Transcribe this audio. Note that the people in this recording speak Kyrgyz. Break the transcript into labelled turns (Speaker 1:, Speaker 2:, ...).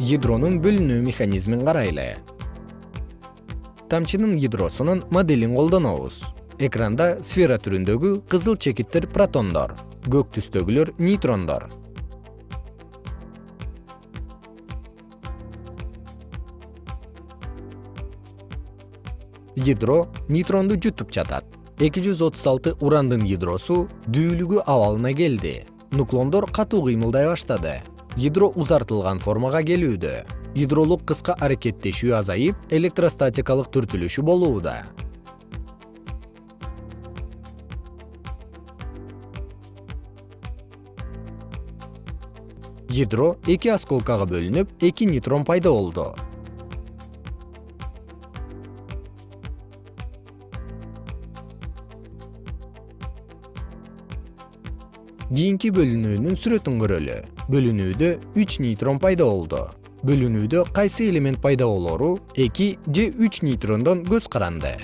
Speaker 1: ядронун бөлүнүү механизмин карайлы. Тамчынын ядросунун моделин колдонобуз. Экранда сфера түрүндөгү кызыл чекиттер протондор көк түстөгүлөр нейтрондор. Ядро нейтронду жутуп жатат. Эки жүз отуз алты урандын ядросу дүүлүгү абалына келди. Нуклондор катуу кыймылдай баштады ядро узартылган формага келүүдө. Ядролук кыска аракеттешүү азайып электростатикалык түртүлүшү болууда. Ядро эки осколкага бөлүнүп эки нейтрон пайда болду кийинки бөлүнүүнүн сүрөтүн көрөлү. Бөлүнүүдө үч нейтрон пайда болду. Бөлүнүүдө кайсы элемент пайда болору? Эки же үч нейтрондон көз каранды